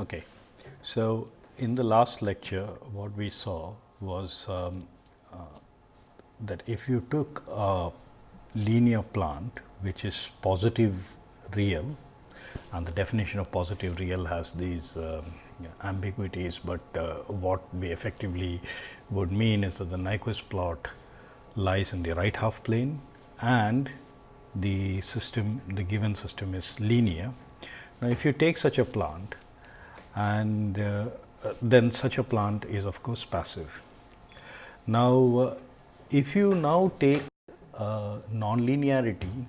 Okay. So, in the last lecture what we saw was um, uh, that if you took a linear plant which is positive real and the definition of positive real has these um, ambiguities, but uh, what we effectively would mean is that the Nyquist plot lies in the right half plane and the system the given system is linear. Now, if you take such a plant and uh, then such a plant is of course passive. Now, uh, if you now take uh, nonlinearity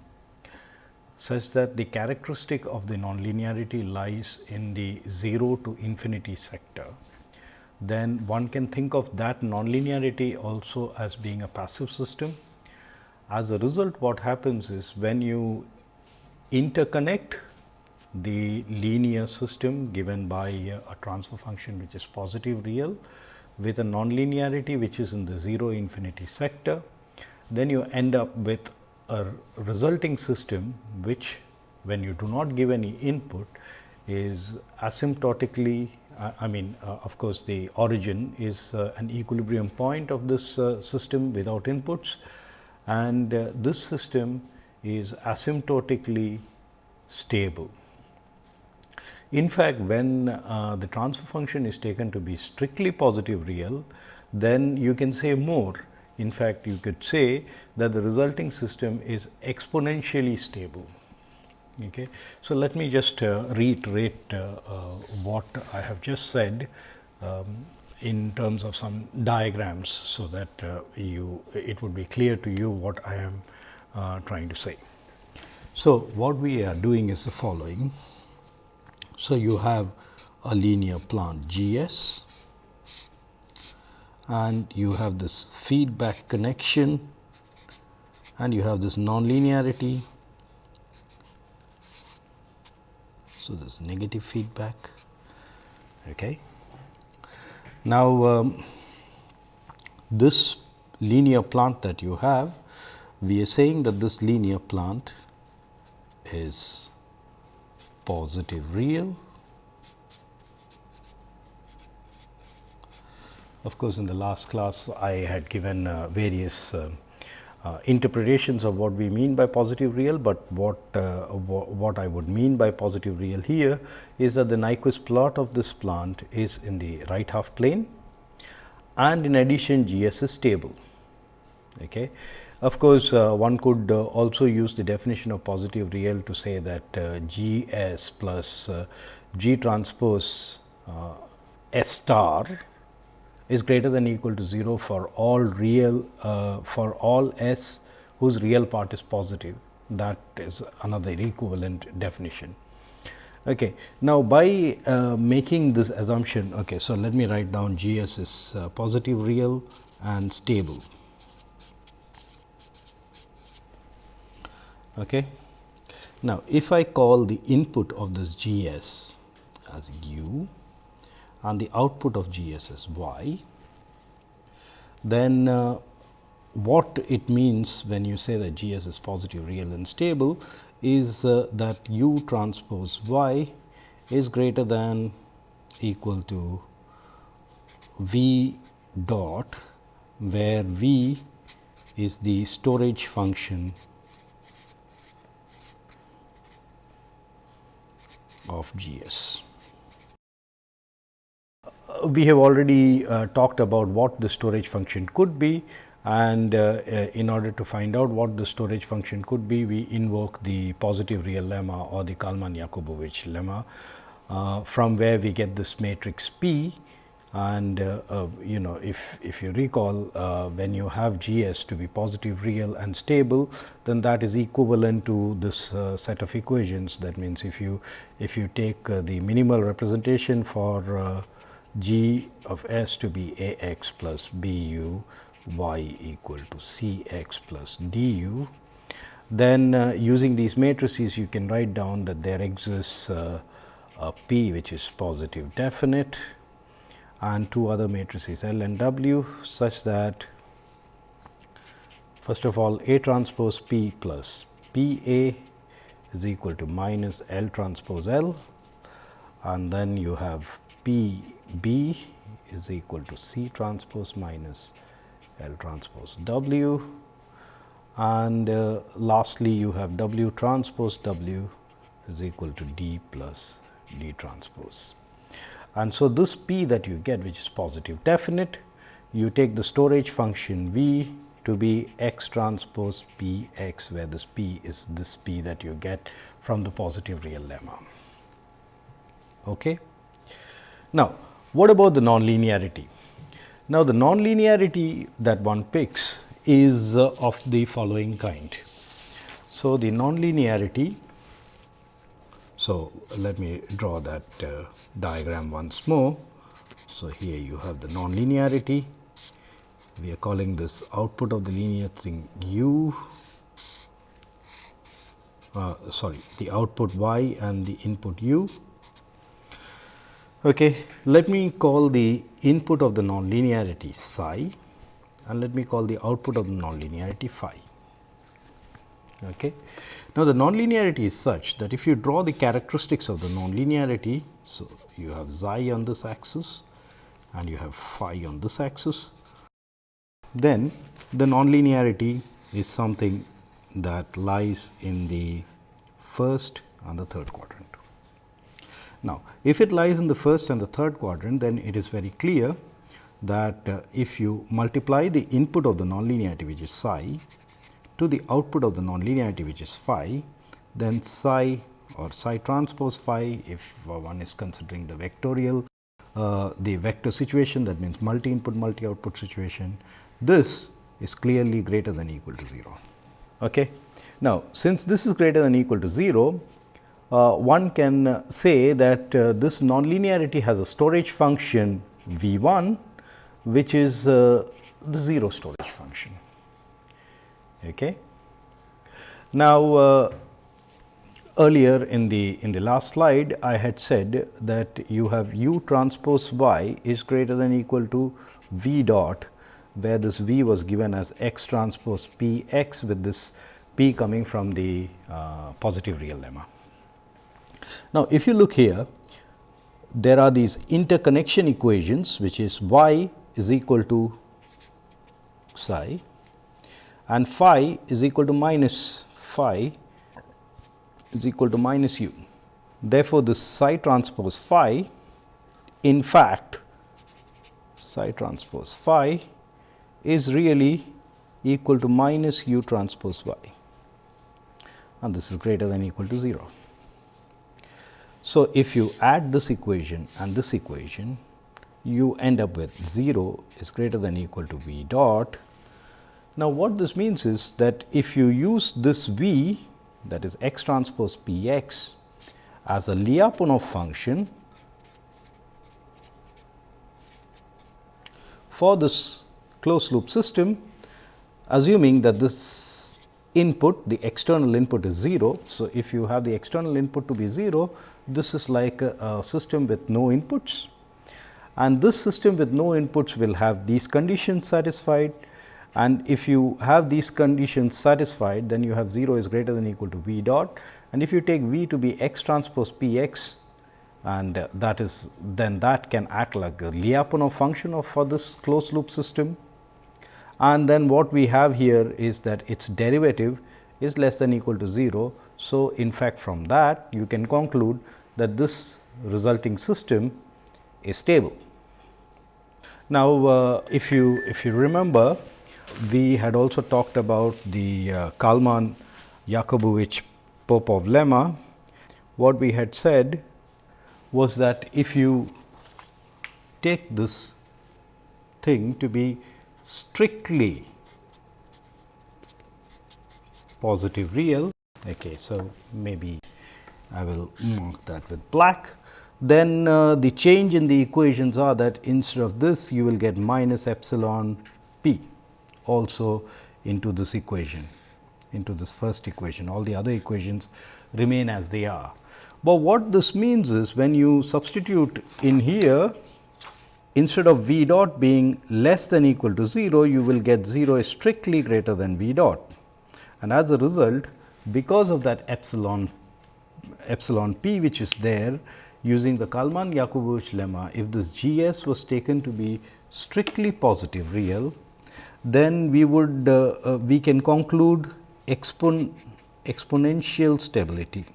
such that the characteristic of the nonlinearity lies in the 0 to infinity sector, then one can think of that nonlinearity also as being a passive system. As a result, what happens is when you interconnect the linear system given by a transfer function which is positive real with a nonlinearity which is in the 0 infinity sector, then you end up with a resulting system which when you do not give any input is asymptotically uh, I mean uh, of course, the origin is uh, an equilibrium point of this uh, system without inputs and uh, this system is asymptotically stable. In fact, when uh, the transfer function is taken to be strictly positive real, then you can say more. In fact, you could say that the resulting system is exponentially stable. Okay. So, let me just uh, reiterate uh, uh what I have just said um, in terms of some diagrams, so that uh, you it would be clear to you what I am uh, trying to say. So, what we are doing is the following. So, you have a linear plant G s and you have this feedback connection and you have this nonlinearity. So, this negative feedback. Okay. Now, um, this linear plant that you have, we are saying that this linear plant is positive real. Of course, in the last class I had given uh, various uh, uh, interpretations of what we mean by positive real, but what uh, what I would mean by positive real here is that the Nyquist plot of this plant is in the right half plane and in addition G s is stable. Okay. Of course, uh, one could uh, also use the definition of positive real to say that uh, G s plus uh, G transpose uh, S star is greater than equal to 0 for all real uh, for all S whose real part is positive that is another equivalent definition. Okay. Now, by making this assumption, okay, so let me write down G s is positive real and stable. Okay. Now, if I call the input of this G s as u and the output of G s as y, then uh, what it means when you say that G s is positive, real and stable is uh, that u transpose y is greater than equal to v dot, where v is the storage function of G s. We have already uh, talked about what the storage function could be and uh, uh, in order to find out what the storage function could be, we invoke the positive real lemma or the Kalman-Yakubovich lemma, uh, from where we get this matrix P and uh, uh, you know if, if you recall uh, when you have G s to be positive real and stable then that is equivalent to this uh, set of equations. That means if you if you take uh, the minimal representation for uh, G of s to be a x plus b u y equal to c x plus d u then using these matrices you can write down that there exists a p which is positive definite and two other matrices L and W such that first of all A transpose P plus P A is equal to minus L transpose L and then you have P B is equal to C transpose minus L transpose W and uh, lastly you have W transpose W is equal to D plus D transpose. And so, this P that you get which is positive definite, you take the storage function V to be x transpose P x where this P is this P that you get from the positive real lemma. Okay. Now, what about the nonlinearity? Now, the nonlinearity that one picks is uh, of the following kind. So, the nonlinearity so, let me draw that uh, diagram once more. So, here you have the nonlinearity, we are calling this output of the linear thing u, uh, sorry the output y and the input u. Okay. Let me call the input of the nonlinearity psi and let me call the output of the nonlinearity phi. Okay. Now, the nonlinearity is such that if you draw the characteristics of the nonlinearity, so you have xi on this axis and you have phi on this axis, then the nonlinearity is something that lies in the first and the third quadrant. Now, if it lies in the first and the third quadrant, then it is very clear that uh, if you multiply the input of the nonlinearity which is psi to the output of the nonlinearity which is phi, then psi or psi transpose phi if uh, one is considering the vectorial uh, the vector situation that means multi input multi output situation this is clearly greater than equal to 0. Okay. Now, since this is greater than equal to 0, uh, one can say that uh, this nonlinearity has a storage function V 1, which is uh, the 0 storage function. Okay. Now, uh, earlier in the in the last slide, I had said that you have u transpose y is greater than equal to v dot, where this v was given as x transpose p x with this p coming from the uh, positive real lemma. Now, if you look here, there are these interconnection equations, which is y is equal to psi and phi is equal to minus phi is equal to minus u. Therefore, the psi transpose phi in fact psi transpose phi is really equal to minus u transpose y and this is greater than equal to 0. So, if you add this equation and this equation you end up with 0 is greater than equal to v dot now, what this means is that if you use this V that is x transpose p x as a Lyapunov function for this closed loop system, assuming that this input the external input is 0. So, if you have the external input to be 0, this is like a, a system with no inputs and this system with no inputs will have these conditions satisfied and if you have these conditions satisfied then you have 0 is greater than equal to v dot and if you take v to be x transpose p x and uh, that is then that can act like a Lyapunov function of for this closed loop system and then what we have here is that its derivative is less than equal to 0. So, in fact, from that you can conclude that this resulting system is stable. Now, uh, if you if you remember we had also talked about the uh, Kalman Yakubovich Popov lemma. What we had said was that if you take this thing to be strictly positive real, okay, so maybe I will mark that with black. Then uh, the change in the equations are that instead of this you will get minus epsilon p also into this equation into this first equation all the other equations remain as they are. But what this means is when you substitute in here instead of v dot being less than equal to 0 you will get 0 is strictly greater than v dot and as a result because of that epsilon epsilon p which is there using the Kalman-Yakubovich lemma, if this G s was taken to be strictly positive real, then we would uh, uh, we can conclude expon exponential stability.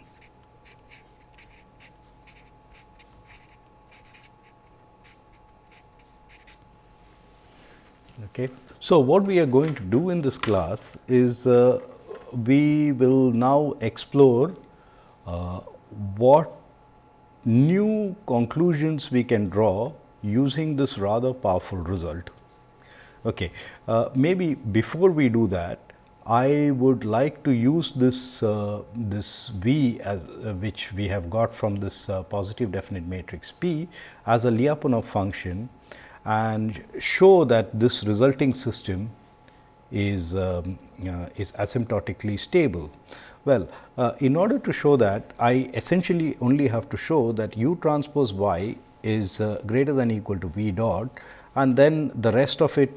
Okay. So, what we are going to do in this class is uh, we will now explore uh, what new conclusions we can draw using this rather powerful result. Okay. Uh, maybe before we do that, I would like to use this uh, this V as uh, which we have got from this uh, positive definite matrix P as a Lyapunov function and show that this resulting system is um, uh, is asymptotically stable. Well, uh, in order to show that I essentially only have to show that u transpose y is uh, greater than equal to v dot and then the rest of it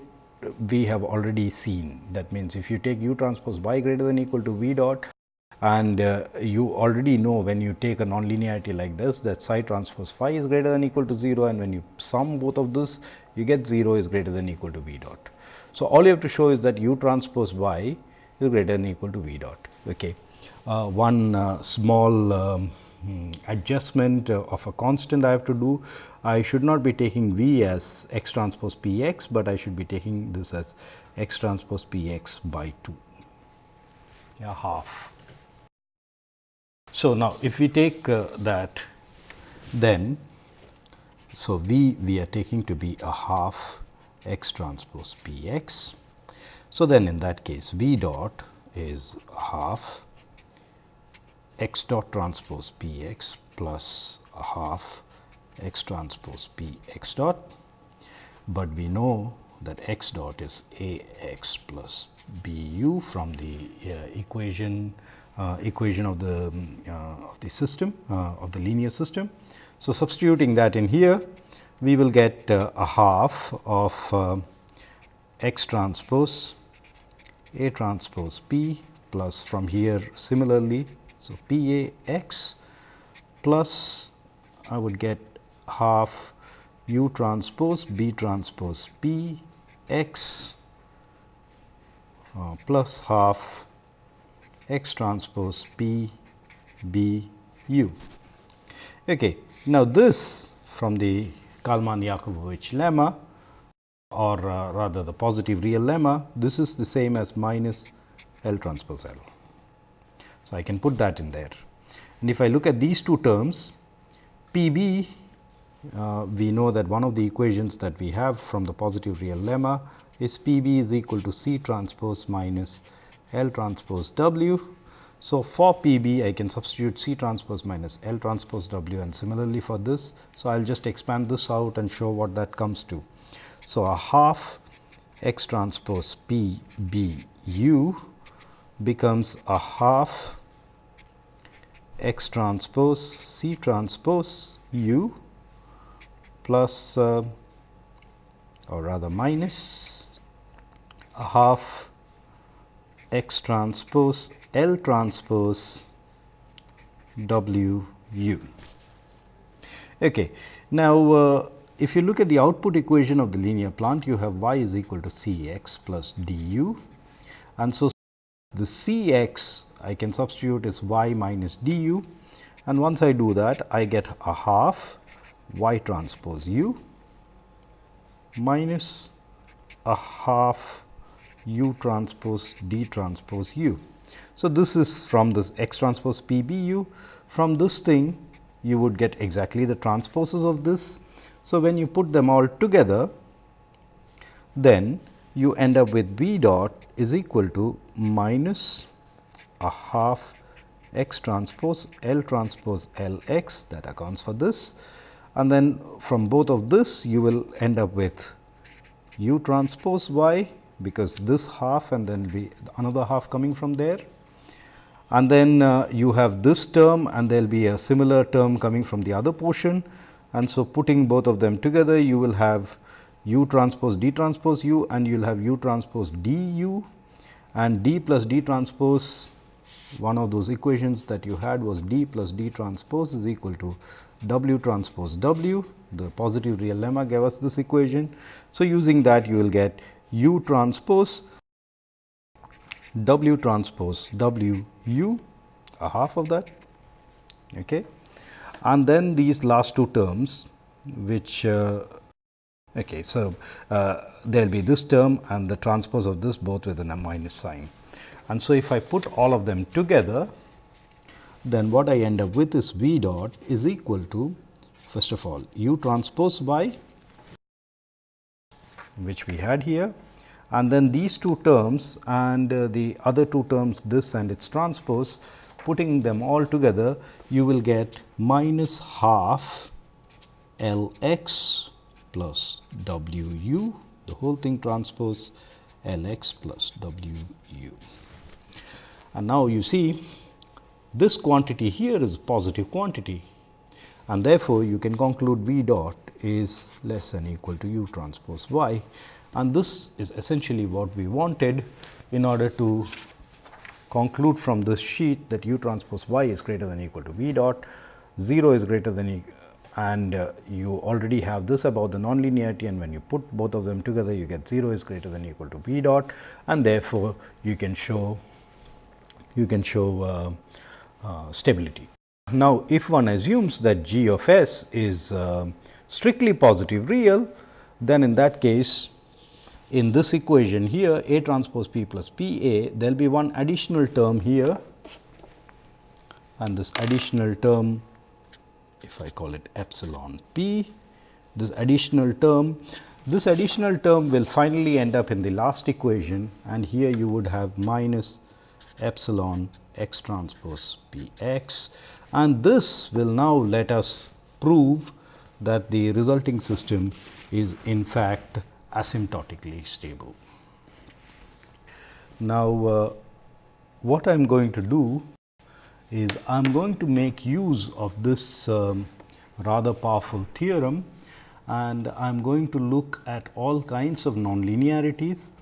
we have already seen. That means, if you take u transpose y greater than equal to v dot and uh, you already know when you take a nonlinearity like this that psi transpose phi is greater than equal to 0 and when you sum both of this you get 0 is greater than equal to v dot. So, all you have to show is that u transpose y is greater than equal to v dot. Okay. Uh, one uh, small um, adjustment uh, of a constant I have to do. I should not be taking V as x transpose p x, but I should be taking this as x transpose p x by 2, yeah, half. So, now if we take uh, that then, so V we are taking to be a half x transpose p x. So, then in that case V dot is half x dot transpose p x plus a half x transpose p x dot, but we know that x dot is a x plus b u from the uh, equation uh, equation of the um, uh, of the system uh, of the linear system. So, substituting that in here we will get uh, a half of uh, x transpose a transpose p plus from here similarly. So, p a x plus I would get half u transpose b transpose p x uh, plus half x transpose p b u. Okay. Now, this from the Kalman-Yakubovich lemma or uh, rather the positive real lemma, this is the same as minus L transpose L. So, I can put that in there. And if I look at these two terms, P b uh, we know that one of the equations that we have from the positive real lemma is P b is equal to C transpose minus L transpose W. So, for PB I can substitute C transpose minus L transpose W and similarly for this. So, I will just expand this out and show what that comes to. So, a half x transpose P b u becomes a half x transpose C transpose u plus uh, or rather minus a half x transpose L transpose W u. Okay. Now, uh, if you look at the output equation of the linear plant, you have y is equal to C x plus d u and so the C x I can substitute is y minus d u and once I do that I get a half y transpose u minus a half u transpose d transpose u. So, this is from this x transpose p b u. From this thing you would get exactly the transposes of this. So, when you put them all together then you end up with b dot is equal to minus a half x transpose L transpose L x that accounts for this. And then from both of this you will end up with u transpose y because this half and then be another half coming from there. And then uh, you have this term and there will be a similar term coming from the other portion. And so putting both of them together you will have u transpose d transpose u and you will have u transpose d u and d plus d transpose one of those equations that you had was d plus d transpose is equal to w transpose w. The positive real lemma gave us this equation. So, using that you will get u transpose w transpose w u a half of that okay. and then these last two terms which uh, okay. So, uh, there will be this term and the transpose of this both with a minus sign. And so, if I put all of them together, then what I end up with is V dot is equal to first of all u transpose by which we had here and then these two terms and uh, the other two terms this and its transpose putting them all together you will get minus half L x plus W u the whole thing transpose L x plus W u. And now you see this quantity here is positive quantity and therefore, you can conclude V dot is less than equal to u transpose y and this is essentially what we wanted in order to conclude from this sheet that u transpose y is greater than equal to v dot, 0 is greater than e and uh, you already have this about the nonlinearity and when you put both of them together you get 0 is greater than equal to v dot and therefore, you can show you can show uh, uh, stability. Now, if one assumes that g of s is uh, strictly positive real, then in that case in this equation here A transpose P plus P A, there will be one additional term here and this additional term if I call it epsilon P, this additional term, this additional term will finally end up in the last equation and here you would have minus epsilon x transpose P x and this will now let us prove that the resulting system is in fact asymptotically stable. Now, uh, what I am going to do is I am going to make use of this um, rather powerful theorem and I am going to look at all kinds of nonlinearities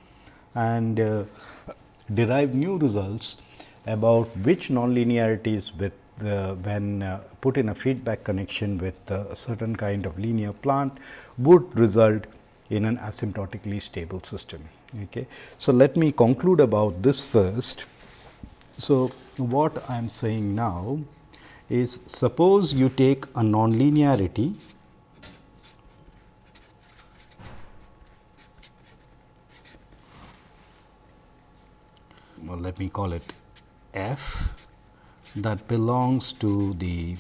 and uh, derive new results about which nonlinearities with the, when uh, put in a feedback connection with a certain kind of linear plant would result in an asymptotically stable system. Okay. So, let me conclude about this first. So, what I am saying now is suppose you take a nonlinearity well, let me call it f that belongs to the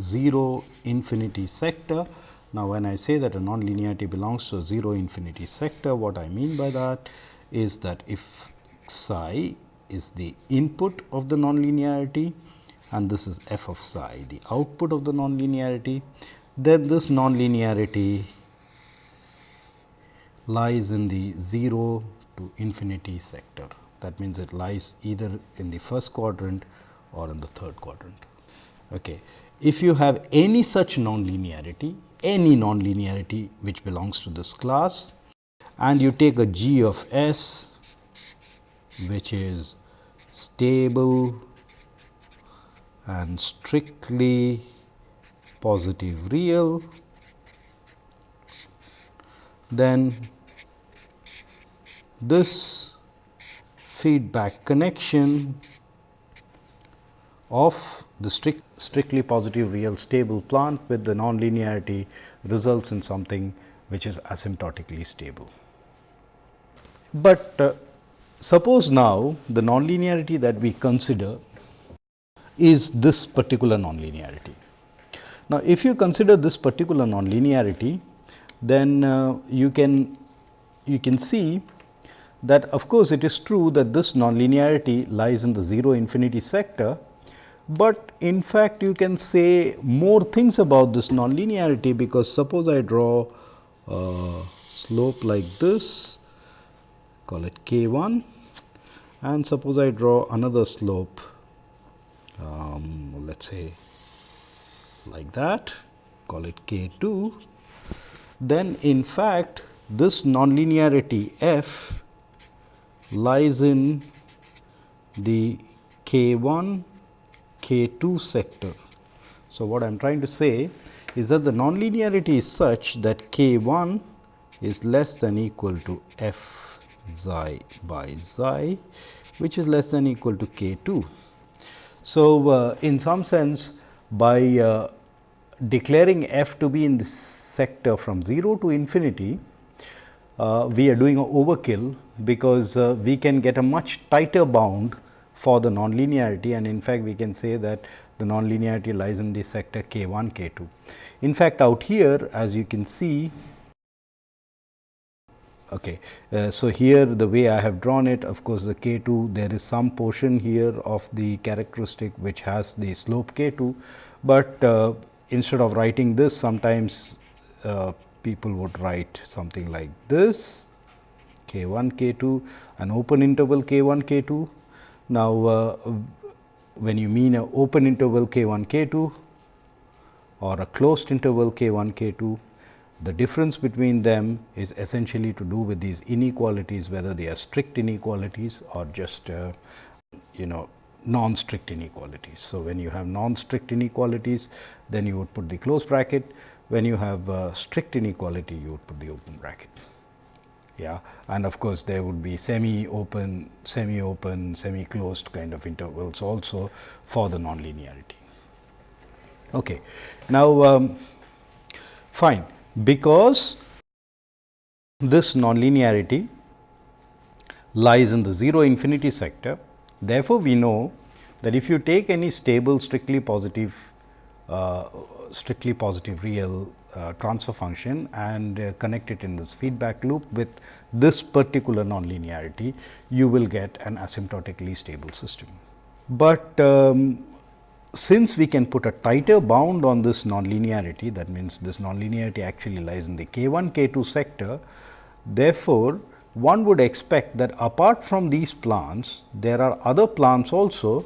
0 infinity sector. Now, when I say that a nonlinearity belongs to a 0 infinity sector, what I mean by that is that if psi is the input of the nonlinearity and this is f of psi the output of the nonlinearity, then this nonlinearity lies in the 0 to infinity sector. That means, it lies either in the first quadrant or in the third quadrant. Okay. If you have any such nonlinearity, any nonlinearity which belongs to this class and you take a g of s which is stable and strictly positive real, then this feedback connection of the strict, strictly positive real stable plant with the nonlinearity results in something which is asymptotically stable. But uh, Suppose now the nonlinearity that we consider is this particular nonlinearity. Now, if you consider this particular nonlinearity, then uh, you can you can see that of course, it is true that this nonlinearity lies in the 0 infinity sector, but in fact, you can say more things about this nonlinearity because suppose I draw a slope like this, call it k 1 and suppose I draw another slope um, let us say like that call it k 2 then in fact this nonlinearity f lies in the k K 1 K 2 sector. So, what I am trying to say is that the nonlinearity is such that K 1 is less than equal to f xi by xi, which is less than equal to K 2. So, uh, in some sense by uh, declaring f to be in this sector from 0 to infinity, uh, we are doing a overkill because uh, we can get a much tighter bound for the nonlinearity and in fact, we can say that the nonlinearity lies in the sector k 1 k 2. In fact, out here as you can see Okay. Uh, so, here the way I have drawn it of course, the k 2 there is some portion here of the characteristic which has the slope k 2, but uh, instead of writing this sometimes uh, people would write something like this k 1 k 2 an open interval k 1 k 2. Now, uh, when you mean an open interval k 1 k 2 or a closed interval k 1 k 2 the difference between them is essentially to do with these inequalities, whether they are strict inequalities or just uh, you know non-strict inequalities. So, when you have non-strict inequalities, then you would put the close bracket. When you have uh, strict inequality, you would put the open bracket. Yeah, and of course, there would be semi-open, semi-open, semi-closed kind of intervals also for the nonlinearity. Okay. Now, um, fine because this nonlinearity lies in the 0 infinity sector. Therefore, we know that if you take any stable strictly positive uh, strictly positive real uh, transfer function and uh, connect it in this feedback loop with this particular nonlinearity, you will get an asymptotically stable system. But um, since we can put a tighter bound on this nonlinearity that means this nonlinearity actually lies in the k 1 k 2 sector. Therefore, one would expect that apart from these plants, there are other plants also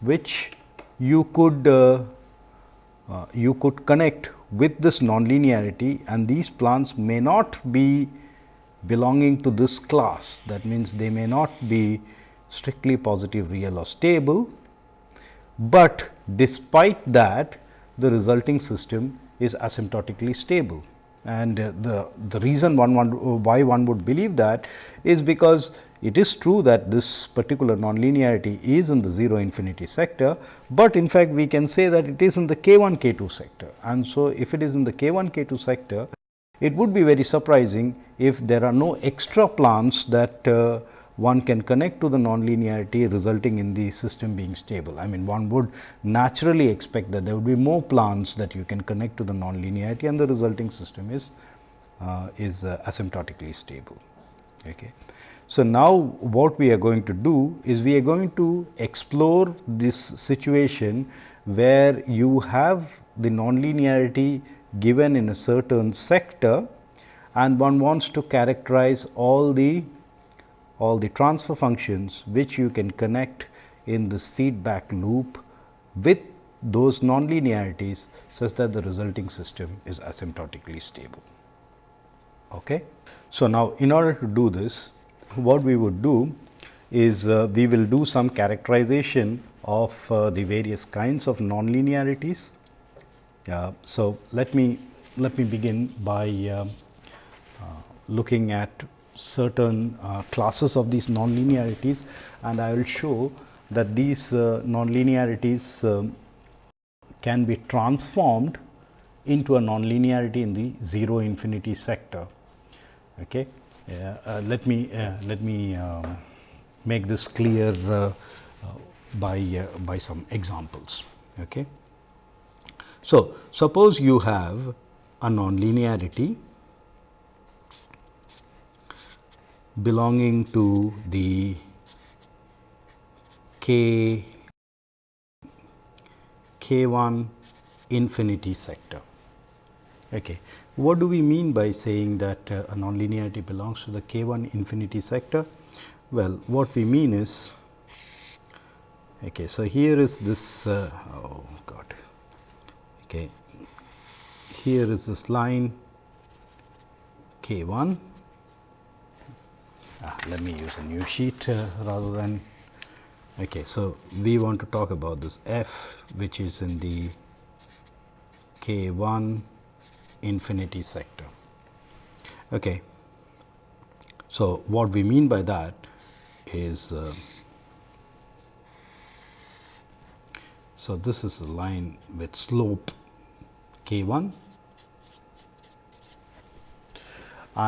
which you could uh, uh, you could connect with this nonlinearity and these plants may not be belonging to this class that means they may not be strictly positive real or stable but despite that the resulting system is asymptotically stable. And uh, the, the reason one, one why one would believe that is because it is true that this particular nonlinearity is in the 0 infinity sector, but in fact, we can say that it is in the k 1 k 2 sector. And so, if it is in the k 1 k 2 sector, it would be very surprising if there are no extra plants that uh, one can connect to the nonlinearity resulting in the system being stable. I mean one would naturally expect that there would be more plants that you can connect to the nonlinearity and the resulting system is uh, is uh, asymptotically stable. Okay. So, now what we are going to do is we are going to explore this situation where you have the nonlinearity given in a certain sector and one wants to characterize all the all the transfer functions which you can connect in this feedback loop with those nonlinearities such that the resulting system is asymptotically stable. Okay. So, now in order to do this what we would do is uh, we will do some characterization of uh, the various kinds of nonlinearities. Uh, so, let me let me begin by uh, uh, looking at certain uh, classes of these nonlinearities and I will show that these uh, nonlinearities um, can be transformed into a nonlinearity in the 0 infinity sector. Okay. Uh, let me uh, let me um, make this clear uh, uh, by by some examples. Okay. So, suppose you have a nonlinearity belonging to the k k 1 infinity sector. Okay. What do we mean by saying that uh, a nonlinearity belongs to the k 1 infinity sector? Well, what we mean is okay, so here is this uh, oh god okay here is this line k 1 Ah, let me use a new sheet uh, rather than Okay, so we want to talk about this f which is in the k 1 infinity sector. Okay. So, what we mean by that is uh, so this is a line with slope k 1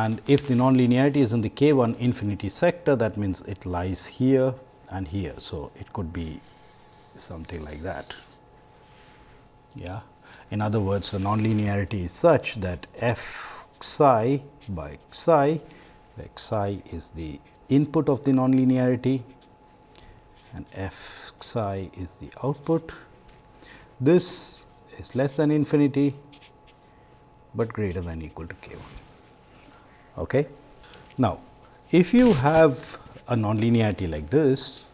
and if the nonlinearity is in the k 1 infinity sector that means it lies here and here. So, it could be something like that. Yeah. In other words, the nonlinearity is such that f psi by psi, where psi is the input of the nonlinearity and f psi is the output. This is less than infinity, but greater than equal to k 1. Okay. Now, if you have a nonlinearity like this,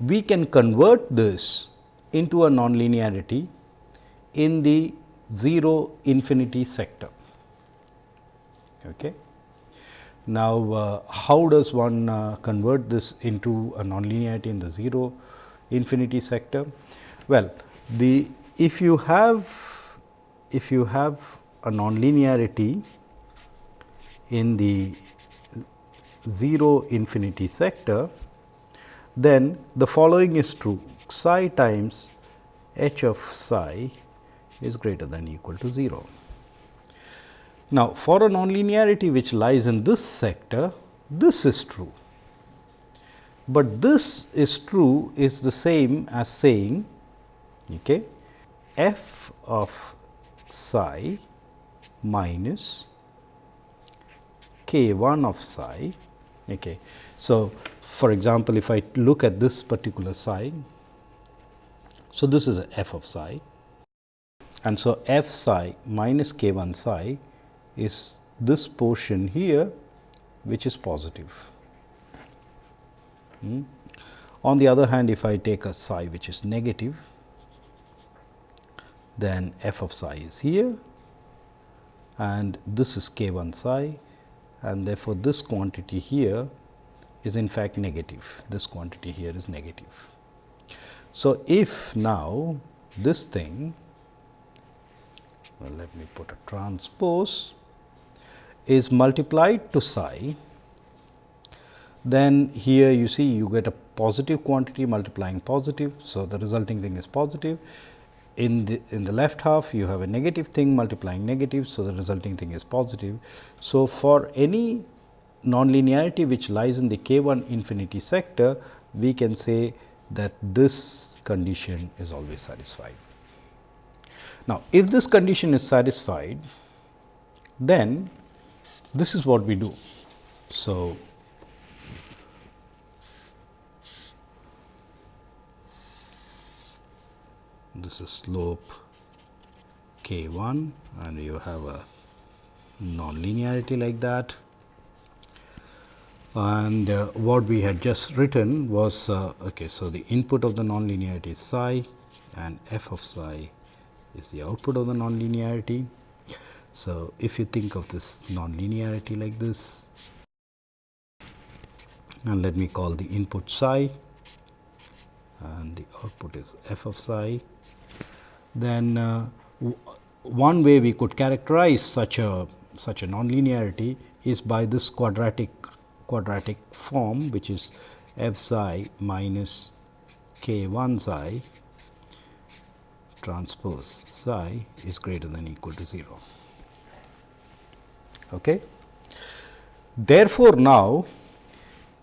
we can convert this into a nonlinearity in the 0 infinity sector. Okay. Now, uh, how does one uh, convert this into a nonlinearity in the 0 infinity sector? Well, the if you have if you have a nonlinearity in the 0 infinity sector, then the following is true psi times h of psi is greater than equal to 0. Now, for a nonlinearity which lies in this sector, this is true, but this is true is the same as saying okay, f of psi minus k 1 of psi. Okay. So, for example, if I look at this particular psi, so this is f of psi and so f psi minus k 1 psi is this portion here which is positive. Hmm. On the other hand, if I take a psi which is negative, then f of psi is here and this is k 1 psi and therefore, this quantity here is in fact negative, this quantity here is negative. So, if now this thing, well let me put a transpose is multiplied to psi, then here you see you get a positive quantity multiplying positive. So, the resulting thing is positive in the in the left half you have a negative thing multiplying negative. So, the resulting thing is positive. So, for any nonlinearity which lies in the k 1 infinity sector, we can say that this condition is always satisfied. Now, if this condition is satisfied, then this is what we do. So, this is slope k 1 and you have a nonlinearity like that. And uh, what we had just written was uh, okay. So, the input of the nonlinearity is psi and f of psi is the output of the nonlinearity. So, if you think of this nonlinearity like this and let me call the input psi and the output is f of psi then uh, one way we could characterize such a such a nonlinearity is by this quadratic quadratic form which is f psi minus k 1 psi transpose psi is greater than equal to 0. Okay. Therefore, now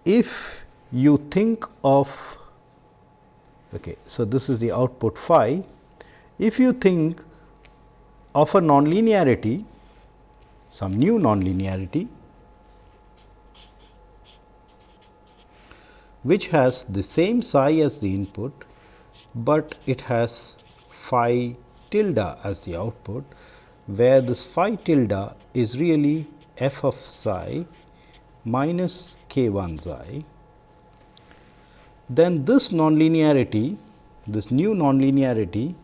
if you think of okay, so this is the output phi if you think of a nonlinearity, some new nonlinearity, which has the same psi as the input, but it has phi tilde as the output, where this phi tilde is really f of psi minus k 1 psi, then this nonlinearity, this new nonlinearity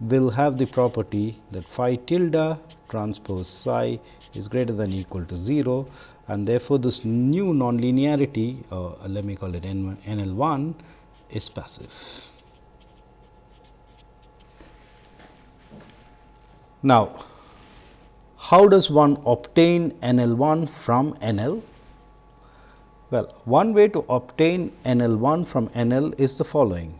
will have the property that phi tilde transpose psi is greater than equal to 0 and therefore, this new nonlinearity uh, let me call it N, NL1 is passive. Now, how does one obtain NL1 from NL? Well, one way to obtain NL1 from NL is the following.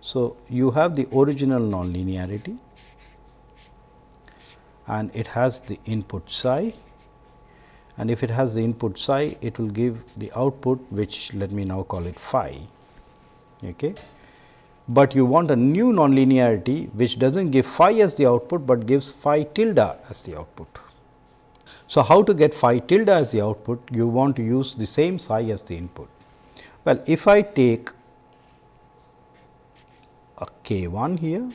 So, you have the original nonlinearity and it has the input psi and if it has the input psi it will give the output which let me now call it phi. Okay. But you want a new nonlinearity which does not give phi as the output, but gives phi tilde as the output. So, how to get phi tilde as the output? You want to use the same psi as the input. Well, if I take a k 1 here,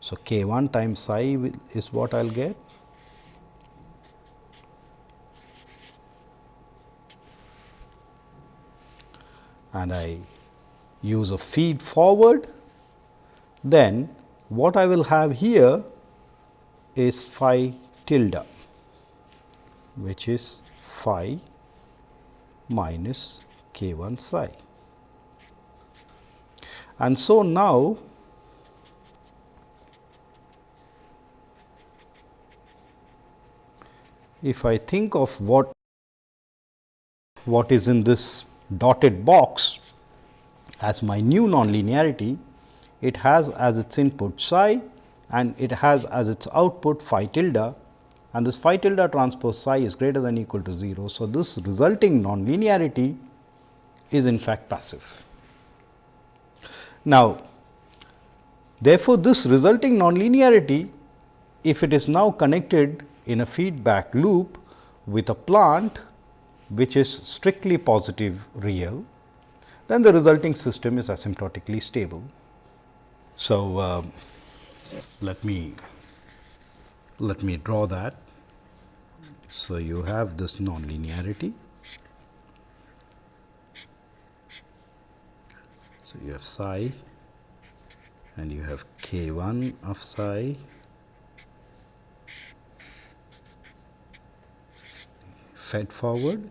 so k 1 times psi is what I will get. and I use a feed forward, then what I will have here is phi tilde which is phi minus k 1 psi. And so, now if I think of what what is in this dotted box as my new nonlinearity, it has as its input psi and it has as its output phi tilde and this phi tilde transpose psi is greater than equal to 0. So, this resulting nonlinearity is in fact passive. Now, therefore, this resulting nonlinearity if it is now connected in a feedback loop with a plant which is strictly positive real, then the resulting system is asymptotically stable. So, uh, let me let me draw that. So, you have this nonlinearity. So, you have psi and you have k 1 of psi. Fed forward.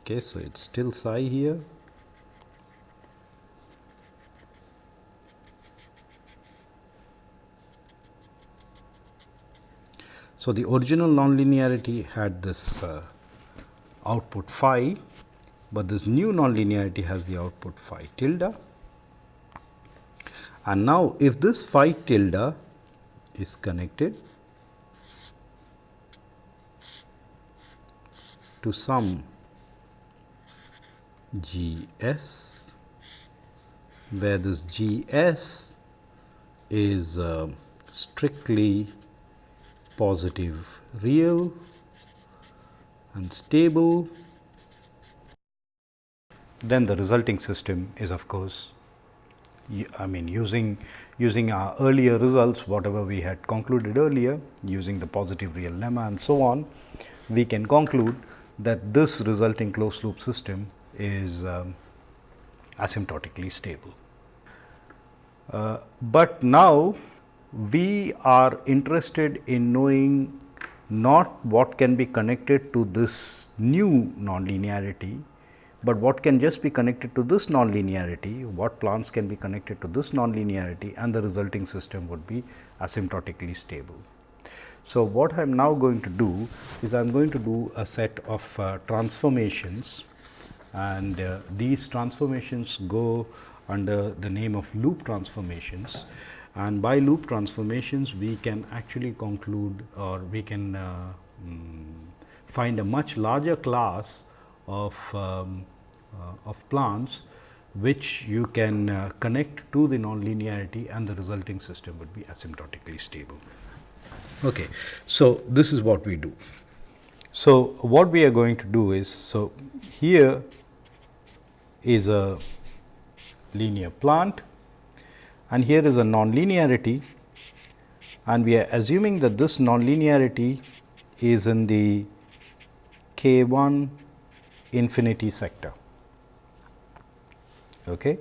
Okay, so, it is still psi here. So, the original nonlinearity had this uh, output phi, but this new nonlinearity has the output phi tilde. And now, if this phi tilde is connected to some G s, where this G s is uh, strictly positive real and stable, then the resulting system is of course, I mean using using our earlier results whatever we had concluded earlier using the positive real lemma and so on, we can conclude that this resulting closed loop system is um, asymptotically stable. Uh, but now, we are interested in knowing not what can be connected to this new nonlinearity, but what can just be connected to this nonlinearity, what plants can be connected to this nonlinearity and the resulting system would be asymptotically stable. So, what I am now going to do is I am going to do a set of uh, transformations and uh, these transformations go under the name of loop transformations and by loop transformations we can actually conclude or we can uh, um, find a much larger class of, um, of plants which you can uh, connect to the nonlinearity and the resulting system would be asymptotically stable. Okay. So, this is what we do. So, what we are going to do is, so here is a linear plant and here is a nonlinearity and we are assuming that this nonlinearity is in the k 1 infinity sector. Okay.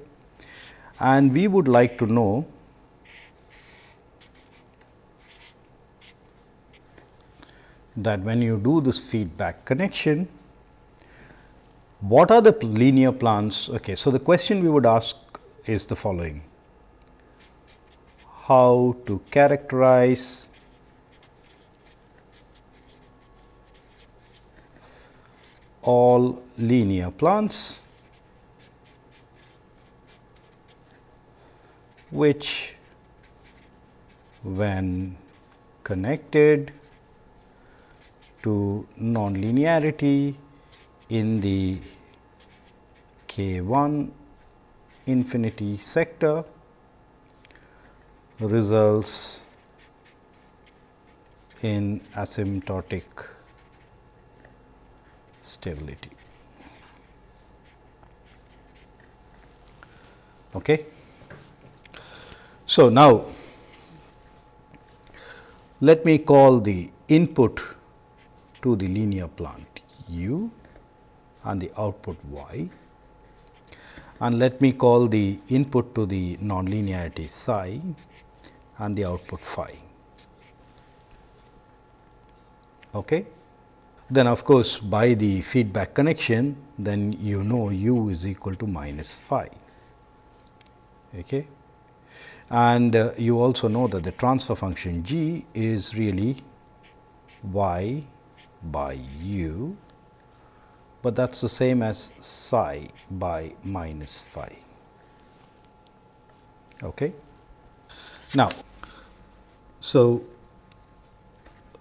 And we would like to know that when you do this feedback connection, what are the linear plans? Okay, so the question we would ask is the following How to characterize all linear plans which when connected to nonlinearity in the k 1 infinity sector results in asymptotic stability. Okay. So, now let me call the input to the linear plant u and the output y and let me call the input to the nonlinearity psi and the output phi. Okay. Then of course, by the feedback connection then you know u is equal to minus phi. Okay and uh, you also know that the transfer function g is really y by u, but that is the same as psi by minus phi. Okay. Now, so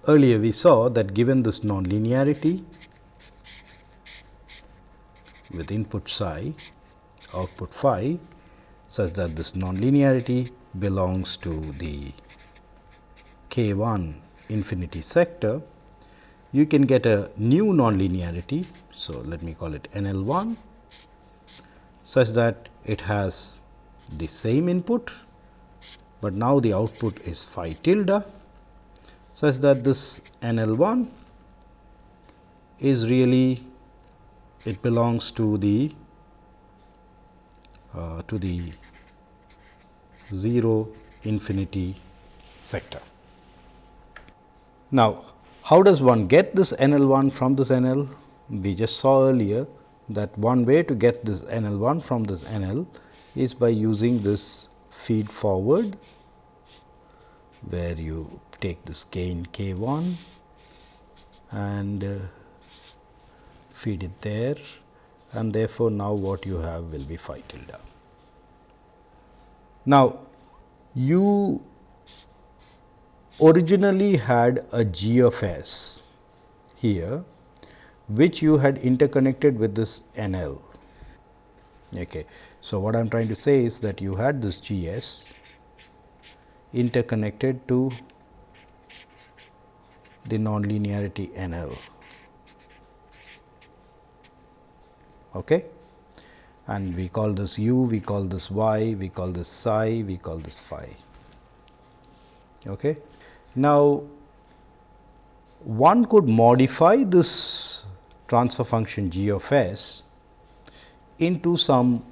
earlier we saw that given this nonlinearity with input psi, output phi such that this nonlinearity belongs to the k 1 infinity sector, you can get a new nonlinearity. So, let me call it N L 1 such that it has the same input, but now the output is phi tilde such that this N L 1 is really it belongs to the uh, to the 0 infinity sector. Now, how does one get this N L 1 from this N L? We just saw earlier that one way to get this N L 1 from this N L is by using this feed forward, where you take this gain k 1 and uh, feed it there and therefore, now what you have will be phi tilde. Now, you originally had a G of S here, which you had interconnected with this N L. Okay. So, what I am trying to say is that you had this G S interconnected to the nonlinearity N L. Okay and we call this u, we call this y, we call this psi, we call this phi. Okay. Now, one could modify this transfer function g of s into some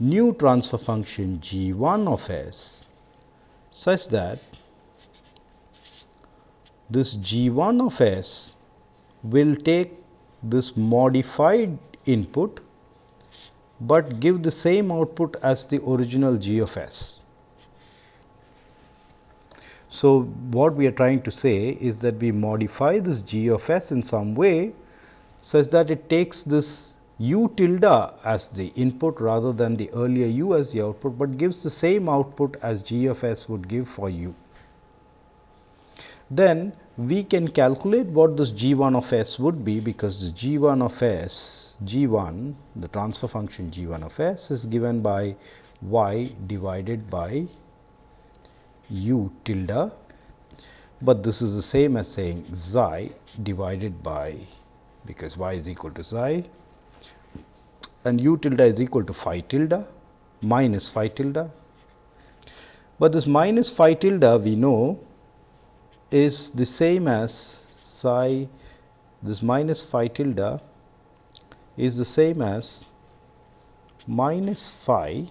new transfer function g 1 of s such that this g 1 of s will take this modified input but give the same output as the original G of S. So, what we are trying to say is that we modify this G of S in some way such that it takes this u tilde as the input rather than the earlier u as the output, but gives the same output as G of S would give for u. Then we can calculate what this g 1 of s would be because this g 1 of s g 1 the transfer function g 1 of s is given by y divided by u tilde, but this is the same as saying psi divided by because y is equal to psi and u tilde is equal to phi tilde minus phi tilde, but this minus phi tilde we know is the same as psi this minus phi tilde is the same as minus phi.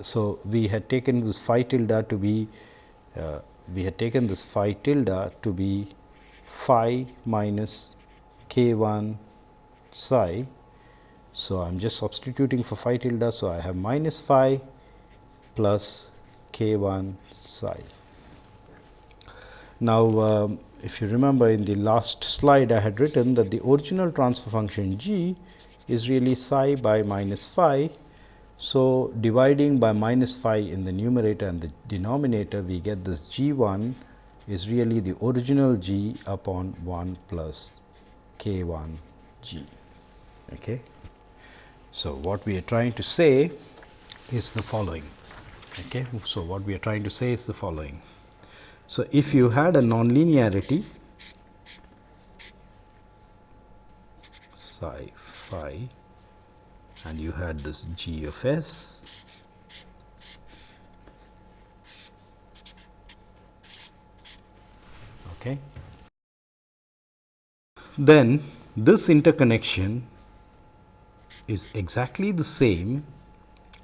So, we had taken this phi tilde to be uh, we had taken this phi tilde to be phi minus k 1 psi. So, I am just substituting for phi tilde. So, I have minus phi plus k 1 psi. Now, um, if you remember in the last slide I had written that the original transfer function g is really psi by minus phi. So, dividing by minus phi in the numerator and the denominator we get this g 1 is really the original g upon 1 plus k 1 g. Okay. So, what we are trying to say is the following. Okay. So, what we are trying to say is the following. So, if you had a nonlinearity psi phi and you had this g of s okay then this interconnection is exactly the same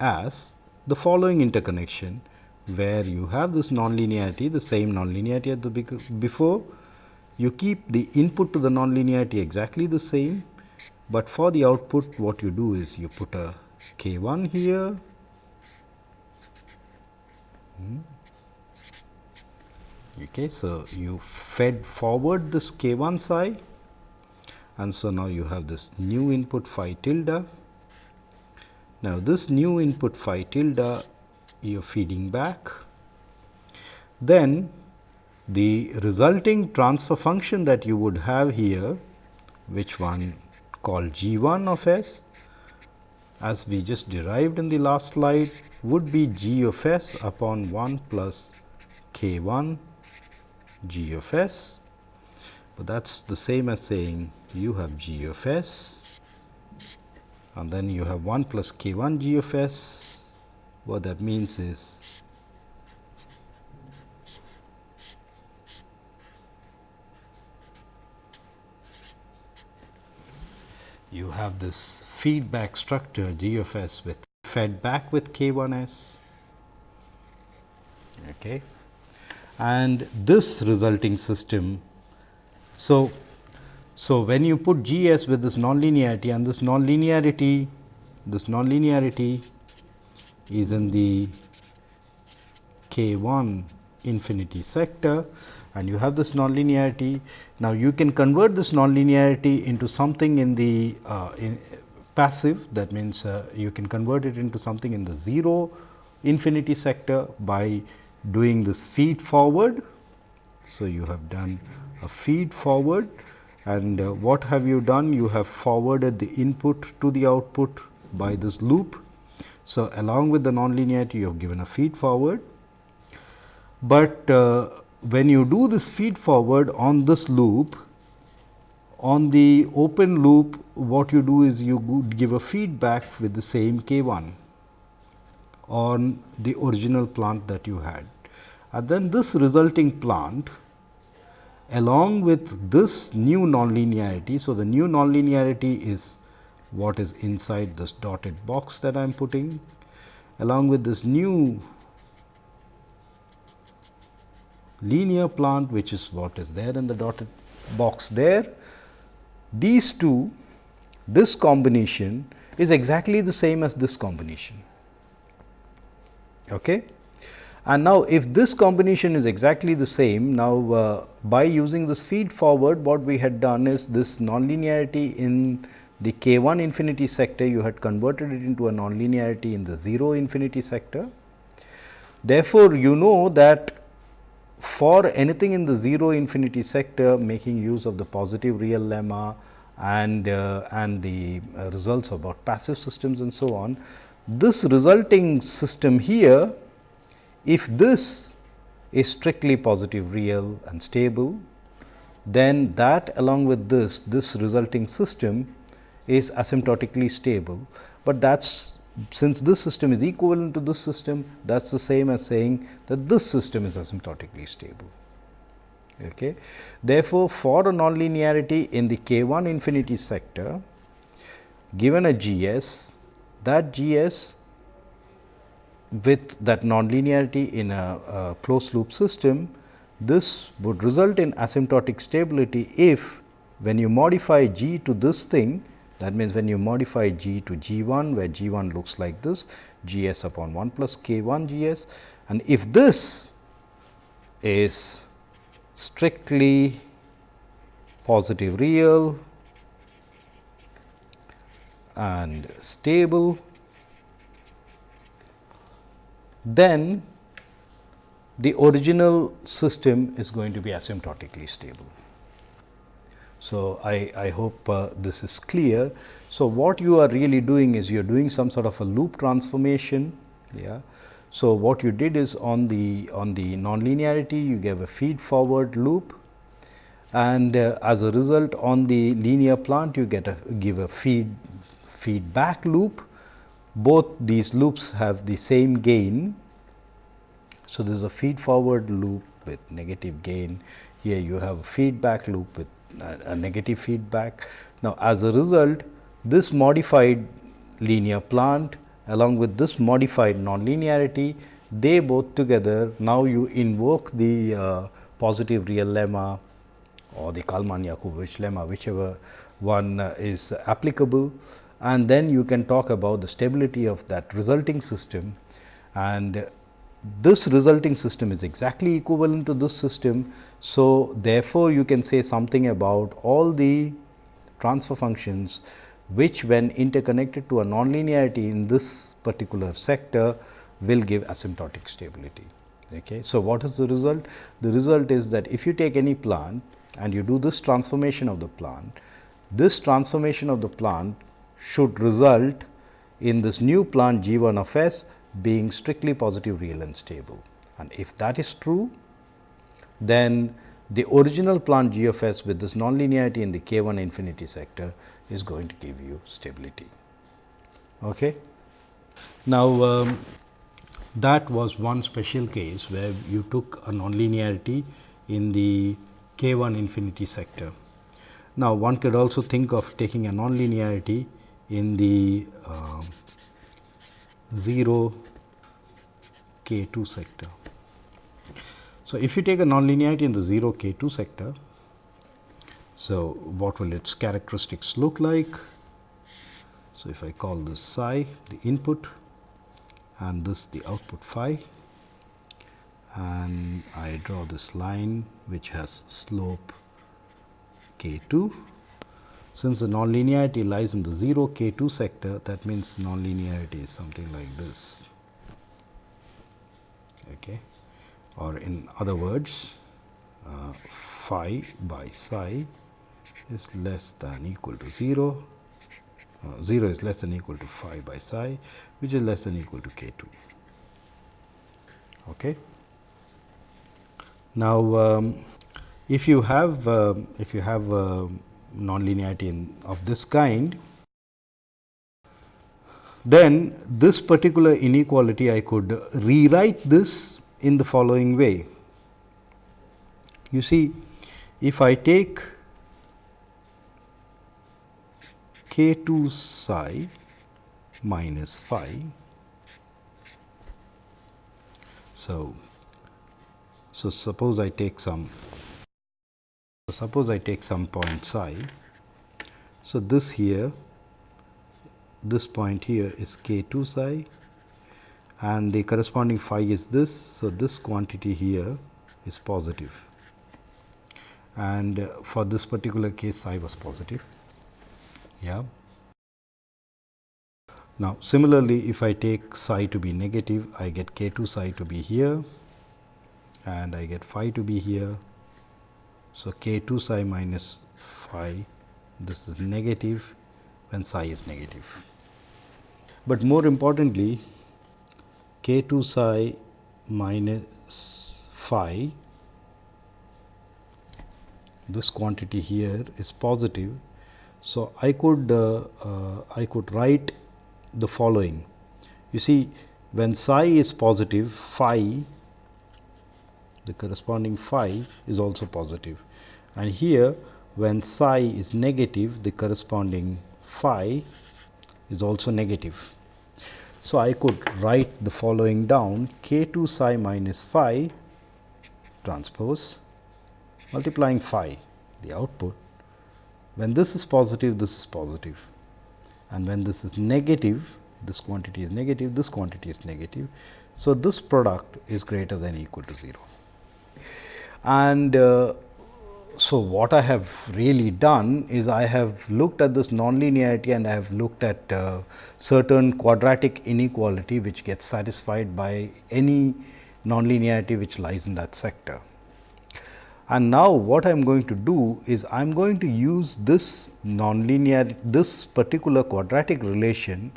as the following interconnection where you have this nonlinearity, the same nonlinearity at the before. You keep the input to the nonlinearity exactly the same, but for the output what you do is you put a k 1 here. Hmm. Okay, so you fed forward this k 1 psi and so now you have this new input phi tilde. Now, this new input phi tilde you are feeding back. Then the resulting transfer function that you would have here, which one called g 1 of s, as we just derived in the last slide, would be g of s upon 1 plus k 1 g of s. But that is the same as saying you have g of s and then you have 1 plus k 1 g of s what that means is you have this feedback structure G of s with fed back with K 1 s. Okay. And this resulting system. So, so when you put G s with this nonlinearity and this nonlinearity, this nonlinearity is in the k 1 infinity sector and you have this nonlinearity. Now, you can convert this nonlinearity into something in the uh, in passive that means, uh, you can convert it into something in the 0 infinity sector by doing this feed forward. So, you have done a feed forward and uh, what have you done? You have forwarded the input to the output by this loop so, along with the nonlinearity you have given a feed forward, but uh, when you do this feed forward on this loop, on the open loop what you do is you give a feedback with the same k 1 on the original plant that you had. And then this resulting plant along with this new nonlinearity. So, the new nonlinearity is what is inside this dotted box that I am putting along with this new linear plant which is what is there in the dotted box there. These two this combination is exactly the same as this combination. Okay. And now, if this combination is exactly the same, now uh, by using this feed forward what we had done is this nonlinearity in the k 1 infinity sector you had converted it into a nonlinearity in the 0 infinity sector. Therefore, you know that for anything in the 0 infinity sector making use of the positive real lemma and uh, and the uh, results about passive systems and so on. This resulting system here, if this is strictly positive real and stable, then that along with this, this resulting system is asymptotically stable, but that is since this system is equivalent to this system that is the same as saying that this system is asymptotically stable. Okay. Therefore, for a nonlinearity in the k 1 infinity sector given a G s that G s with that nonlinearity in a, a closed loop system this would result in asymptotic stability if when you modify g to this thing that means, when you modify g to g 1 where g 1 looks like this g s upon 1 plus k 1 g s and if this is strictly positive real and stable, then the original system is going to be asymptotically stable. So, I, I hope uh, this is clear. So, what you are really doing is you are doing some sort of a loop transformation. Yeah. So, what you did is on the on the nonlinearity you gave a feed forward loop and uh, as a result on the linear plant you get a give a feed feedback loop. Both these loops have the same gain. So, there is a feed forward loop with negative gain. Here you have a feedback loop with a negative feedback. Now, as a result this modified linear plant along with this modified nonlinearity they both together now you invoke the uh, positive real lemma or the Kalman Yakubovich lemma whichever one uh, is applicable and then you can talk about the stability of that resulting system and this resulting system is exactly equivalent to this system. So, therefore, you can say something about all the transfer functions which when interconnected to a nonlinearity in this particular sector will give asymptotic stability. Okay. So, what is the result? The result is that if you take any plant and you do this transformation of the plant, this transformation of the plant should result in this new plant G 1 of S being strictly positive real and stable. And if that is true, then the original plant G of S with this nonlinearity in the k 1 infinity sector is going to give you stability. Okay. Now, um, that was one special case where you took a nonlinearity in the k 1 infinity sector. Now, one could also think of taking a nonlinearity in the uh, 0 k 2 sector. So, if you take a nonlinearity in the 0 k 2 sector, so what will its characteristics look like? So, if I call this psi the input and this the output phi and I draw this line which has slope k 2 since the nonlinearity lies in the 0 k 2 sector that means nonlinearity is something like this. Okay. Or in other words uh, phi by psi is less than equal to 0 uh, 0 is less than equal to phi by psi which is less than equal to k 2 okay. Now um, if you have uh, if you have uh, nonlinearity in, of this kind, then this particular inequality I could rewrite this in the following way. You see, if I take k 2 psi minus phi, so, so suppose I take some so, suppose I take some point psi. So, this here this point here is k 2 psi and the corresponding phi is this. So, this quantity here is positive and for this particular case psi was positive. Yeah. Now, similarly, if I take psi to be negative, I get k 2 psi to be here and I get phi to be here so, k 2 psi minus phi this is negative when psi is negative. But more importantly k 2 psi minus phi this quantity here is positive. So, I could uh, uh, I could write the following you see when psi is positive phi the corresponding phi is also positive. And here when psi is negative, the corresponding phi is also negative. So, I could write the following down k 2 psi minus phi transpose multiplying phi the output. When this is positive, this is positive and when this is negative, this quantity is negative, this quantity is negative. So, this product is greater than equal to 0. And uh, so, what I have really done is I have looked at this nonlinearity and I have looked at uh, certain quadratic inequality which gets satisfied by any nonlinearity which lies in that sector. And now, what I am going to do is I am going to use this nonlinear this particular quadratic relation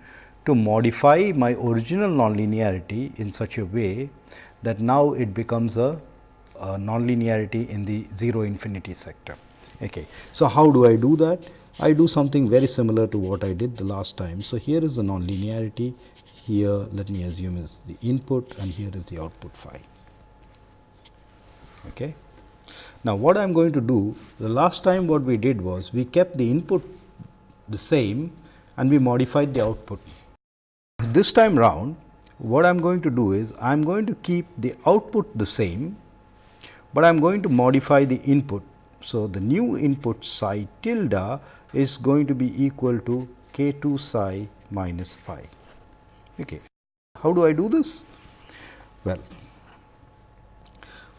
to modify my original nonlinearity in such a way that now it becomes a, a nonlinearity in the 0 infinity sector. Okay. So, how do I do that? I do something very similar to what I did the last time. So, here is the nonlinearity, here let me assume is the input and here is the output phi. Okay. Now, what I am going to do, the last time what we did was we kept the input the same and we modified the output. This time round what I am going to do is I am going to keep the output the same, but I am going to modify the input. So, the new input psi tilde is going to be equal to k 2 psi minus phi. Okay. How do I do this? Well,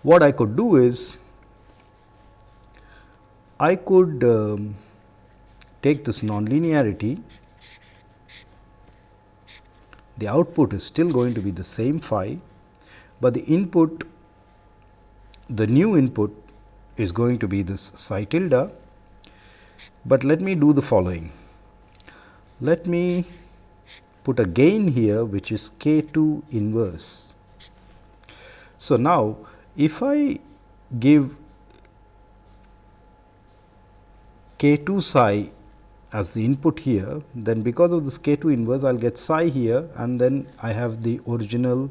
what I could do is I could um, take this nonlinearity the output is still going to be the same phi, but the input the new input is going to be this psi tilde, but let me do the following. Let me put a gain here which is k 2 inverse. So, now if I give k 2 psi as the input here, then because of this k 2 inverse I will get psi here and then I have the original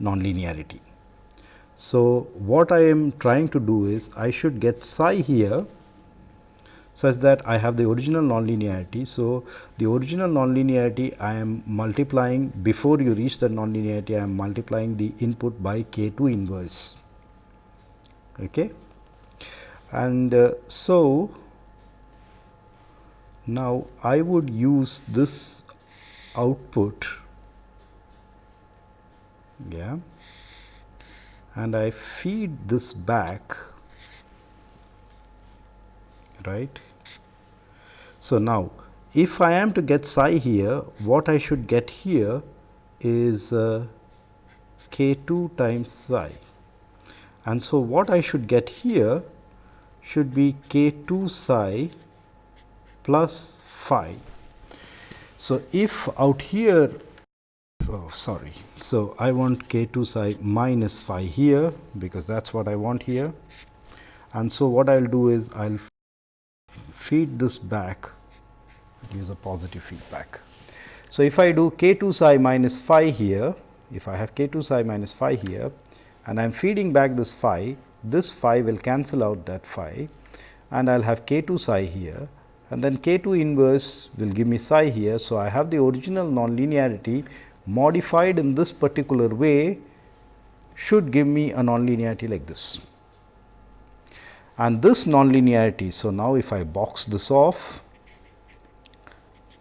nonlinearity. So, what I am trying to do is I should get psi here such that I have the original nonlinearity. So, the original nonlinearity I am multiplying before you reach the nonlinearity I am multiplying the input by k 2 inverse. Okay. And uh, so, now, I would use this output yeah and I feed this back right. So, now if I am to get psi here what I should get here is uh, k 2 times psi and so what I should get here should be k 2 psi plus phi. So, if out here oh sorry. So, I want k 2 psi minus phi here because that is what I want here and so what I will do is I will feed this back use a positive feedback. So, if I do k 2 psi minus phi here if I have k 2 psi minus phi here and I am feeding back this phi this phi will cancel out that phi and I will have k 2 psi here and then k 2 inverse will give me psi here. So, I have the original nonlinearity modified in this particular way should give me a nonlinearity like this. And this nonlinearity, so now if I box this off,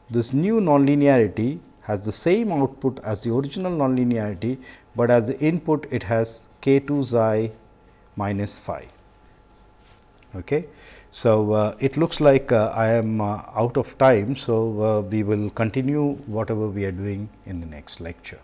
this new nonlinearity has the same output as the original nonlinearity, but as the input it has k 2 psi minus phi. Okay. So, uh, it looks like uh, I am uh, out of time. So, uh, we will continue whatever we are doing in the next lecture.